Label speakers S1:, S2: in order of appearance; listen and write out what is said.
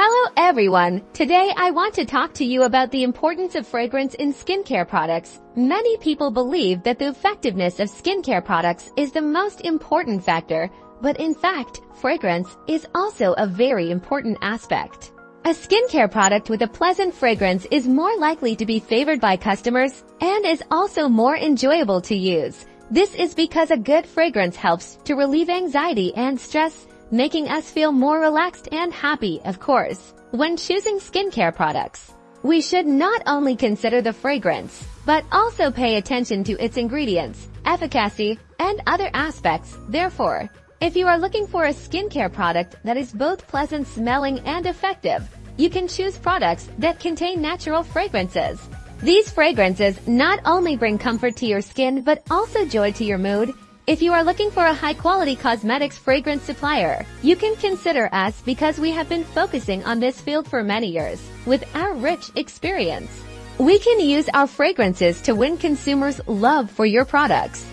S1: Hello everyone! Today I want to talk to you about the importance of fragrance in skincare products. Many people believe that the effectiveness of skincare products is the most important factor, but in fact, fragrance is also a very important aspect. A skincare product with a pleasant fragrance is more likely to be favored by customers and is also more enjoyable to use. This is because a good fragrance helps to relieve anxiety and stress making us feel more relaxed and happy, of course. When choosing skincare products, we should not only consider the fragrance, but also pay attention to its ingredients, efficacy, and other aspects. Therefore, if you are looking for a skincare product that is both pleasant smelling and effective, you can choose products that contain natural fragrances. These fragrances not only bring comfort to your skin but also joy to your mood if you are looking for a high-quality cosmetics fragrance supplier, you can consider us because we have been focusing on this field for many years with our rich experience. We can use our fragrances to win consumers' love for your products.